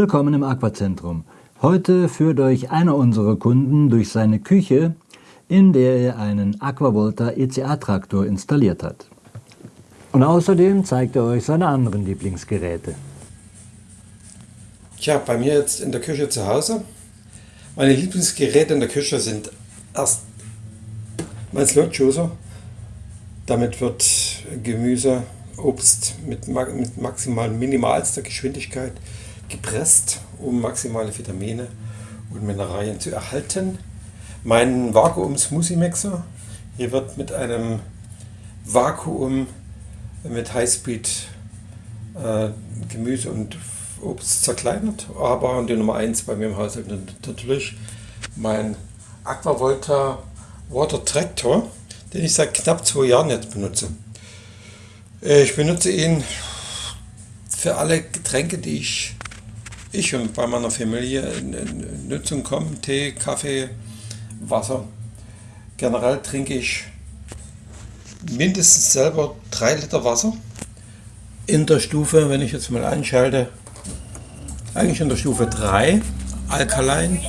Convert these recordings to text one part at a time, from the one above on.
Willkommen im Aquazentrum. Heute führt euch einer unserer Kunden durch seine Küche, in der er einen Aquavolta ECA-Traktor installiert hat. Und außerdem zeigt er euch seine anderen Lieblingsgeräte. Tja, bei mir jetzt in der Küche zu Hause. Meine Lieblingsgeräte in der Küche sind erst mein Slot Juicer. Damit wird Gemüse, Obst mit, mit maximal minimalster Geschwindigkeit gepresst, um maximale Vitamine und Mineralien zu erhalten. Mein Vakuum Smoothie Mixer. Hier wird mit einem Vakuum mit Highspeed äh, Gemüse und Obst zerkleinert. Aber die Nummer 1 bei mir im Haushalt natürlich mein Aquavolta Water Tractor, den ich seit knapp zwei Jahren jetzt benutze. Äh, ich benutze ihn für alle Getränke, die ich ich und bei meiner Familie in Nutzung kommen, Tee, Kaffee, Wasser. Generell trinke ich mindestens selber 3 Liter Wasser. In der Stufe, wenn ich jetzt mal einschalte, eigentlich in der Stufe 3, Alkaline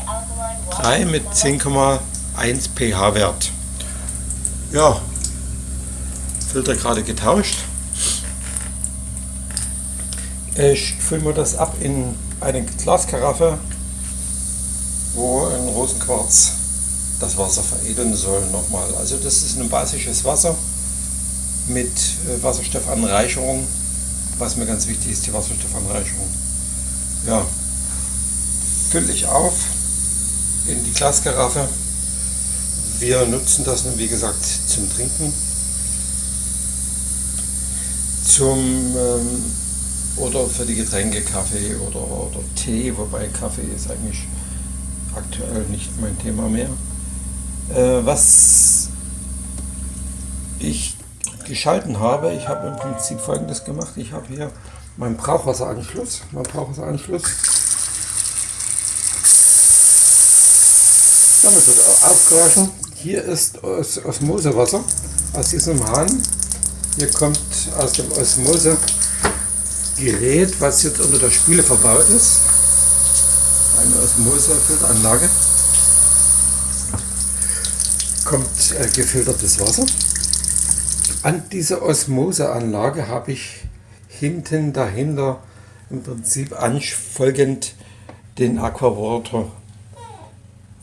3 mit 10,1 pH-Wert. Ja, Filter gerade getauscht. Ich fülle mir das ab in eine Glaskaraffe, wo ein Rosenquarz das Wasser veredeln soll nochmal. Also das ist ein basisches Wasser mit äh, Wasserstoffanreicherung, was mir ganz wichtig ist, die Wasserstoffanreicherung. Ja, fülle ich auf in die Glaskaraffe. Wir nutzen das, wie gesagt, zum Trinken, zum ähm, oder für die Getränke Kaffee oder, oder Tee, wobei Kaffee ist eigentlich aktuell nicht mein Thema mehr. Äh, was ich geschalten habe, ich habe im Prinzip folgendes gemacht. Ich habe hier meinen Brauchwasseranschluss, meinen Brauchwasseranschluss. Damit wird aufgewaschen. Hier ist Osmosewasser aus diesem Hahn. Hier kommt aus dem Osmose Gerät, was jetzt unter der Spüle verbaut ist. Eine Osmosefilteranlage. Kommt äh, gefiltertes Wasser. An dieser Osmoseanlage habe ich hinten dahinter im Prinzip anfolgend den Aquawater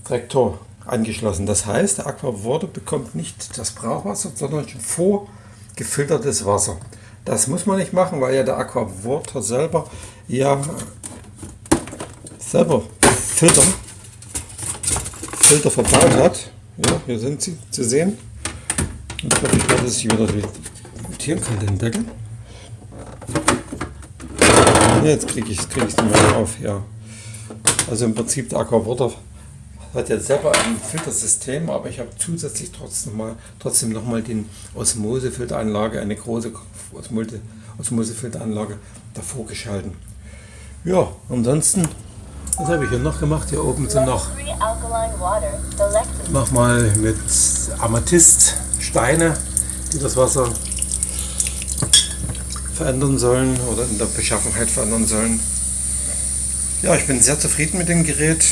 Traktor angeschlossen. Das heißt, der Aquawater bekommt nicht das Brauchwasser, sondern schon vorgefiltertes Wasser. Das muss man nicht machen, weil ja der Aquawater selber ja selber Filter, Filter verbaut hat. Ja, hier sind sie zu sehen. Jetzt hoffe ich mal, dass ich wieder montieren kann, den Deckel. Jetzt kriege ich es krieg nicht mehr auf. Ja. Also im Prinzip der Aquawater hat ja selber ein Filtersystem, aber ich habe zusätzlich trotzdem, mal, trotzdem noch mal den Osmosefilteranlage, eine große Osmosefilteranlage davor geschalten. Ja, ansonsten, was habe ich hier noch gemacht? Hier oben sind noch, mal mit Amethyst Steine, die das Wasser verändern sollen oder in der Beschaffenheit verändern sollen. Ja, ich bin sehr zufrieden mit dem Gerät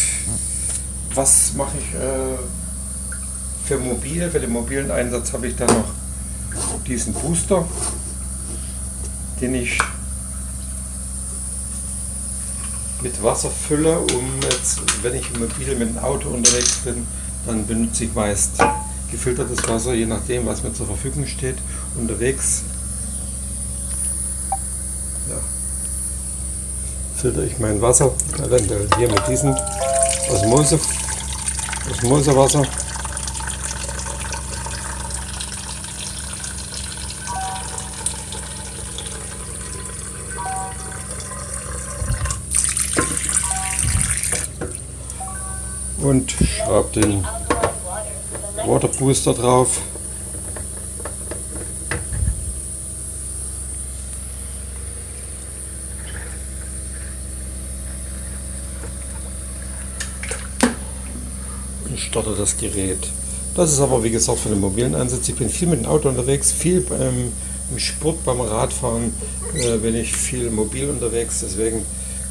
was mache ich äh, für mobil? Für den mobilen Einsatz habe ich dann noch diesen Booster, den ich mit Wasser fülle, um jetzt, wenn ich mobil mit dem Auto unterwegs bin, dann benutze ich meist gefiltertes Wasser, je nachdem, was mir zur Verfügung steht, unterwegs. Ja. Filter ich mein Wasser, eventuell hier mit diesem Osmose das Moserwasser. Und schraube den Water drauf. Starte das Gerät. Das ist aber wie gesagt für den mobilen Einsatz. Ich bin viel mit dem Auto unterwegs, viel beim, im Sport, beim Radfahren äh, bin ich viel mobil unterwegs. Deswegen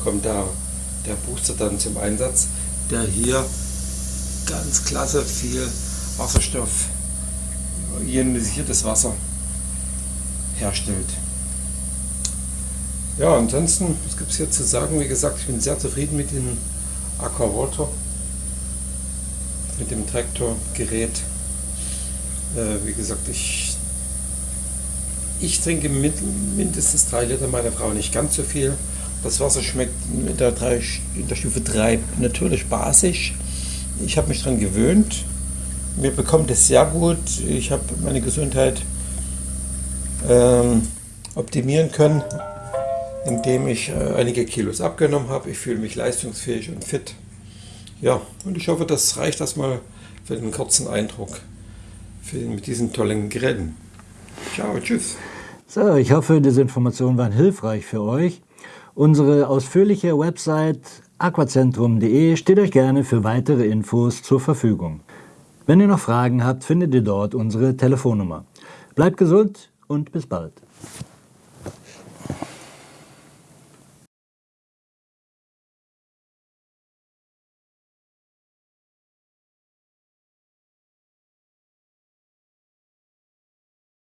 kommt der der Booster dann zum Einsatz, der hier ganz klasse viel Wasserstoff, ionisiertes Wasser herstellt. Ja, ansonsten, was gibt es hier zu sagen? Wie gesagt, ich bin sehr zufrieden mit dem Aquawater, mit dem Traktorgerät. Äh, wie gesagt, ich, ich trinke mindestens 3 Liter, meine Frau nicht ganz so viel. Das Wasser schmeckt in der, 3, in der Stufe 3 natürlich basisch. Ich habe mich daran gewöhnt. Mir bekommt es sehr gut. Ich habe meine Gesundheit ähm, optimieren können indem ich äh, einige Kilos abgenommen habe. Ich fühle mich leistungsfähig und fit. Ja, und ich hoffe, das reicht erstmal für den kurzen Eindruck für den, mit diesen tollen Geräten. Ciao, tschüss. So, ich hoffe, diese Informationen waren hilfreich für euch. Unsere ausführliche Website aquacentrum.de steht euch gerne für weitere Infos zur Verfügung. Wenn ihr noch Fragen habt, findet ihr dort unsere Telefonnummer. Bleibt gesund und bis bald.